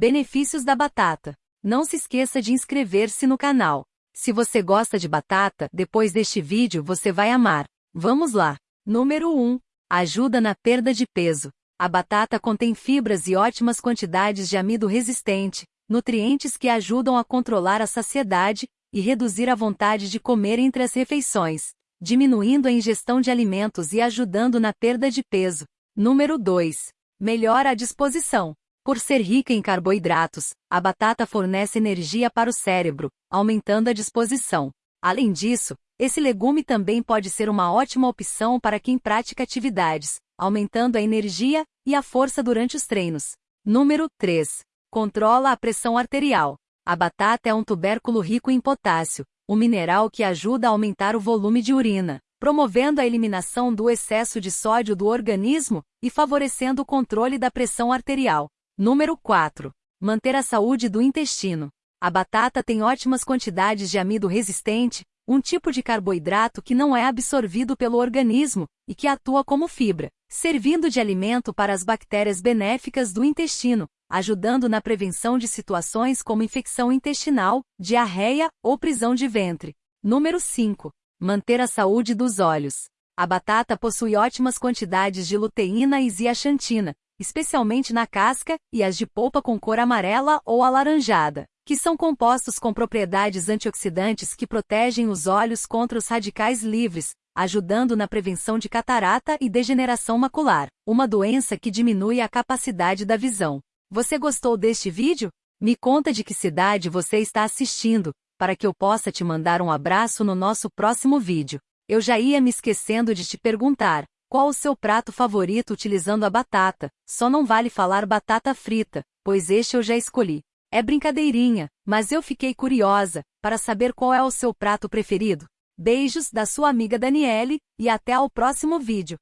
Benefícios da batata. Não se esqueça de inscrever-se no canal. Se você gosta de batata, depois deste vídeo você vai amar. Vamos lá. Número 1. Ajuda na perda de peso. A batata contém fibras e ótimas quantidades de amido resistente, nutrientes que ajudam a controlar a saciedade e reduzir a vontade de comer entre as refeições, diminuindo a ingestão de alimentos e ajudando na perda de peso. Número 2. Melhora a disposição. Por ser rica em carboidratos, a batata fornece energia para o cérebro, aumentando a disposição. Além disso, esse legume também pode ser uma ótima opção para quem pratica atividades, aumentando a energia e a força durante os treinos. Número 3. Controla a pressão arterial. A batata é um tubérculo rico em potássio, um mineral que ajuda a aumentar o volume de urina, promovendo a eliminação do excesso de sódio do organismo e favorecendo o controle da pressão arterial. Número 4. Manter a saúde do intestino. A batata tem ótimas quantidades de amido resistente, um tipo de carboidrato que não é absorvido pelo organismo e que atua como fibra, servindo de alimento para as bactérias benéficas do intestino, ajudando na prevenção de situações como infecção intestinal, diarreia ou prisão de ventre. Número 5. Manter a saúde dos olhos. A batata possui ótimas quantidades de luteína e zeaxantina, especialmente na casca, e as de polpa com cor amarela ou alaranjada, que são compostos com propriedades antioxidantes que protegem os olhos contra os radicais livres, ajudando na prevenção de catarata e degeneração macular, uma doença que diminui a capacidade da visão. Você gostou deste vídeo? Me conta de que cidade você está assistindo, para que eu possa te mandar um abraço no nosso próximo vídeo. Eu já ia me esquecendo de te perguntar, qual o seu prato favorito utilizando a batata? Só não vale falar batata frita, pois este eu já escolhi. É brincadeirinha, mas eu fiquei curiosa para saber qual é o seu prato preferido. Beijos da sua amiga Daniele e até ao próximo vídeo.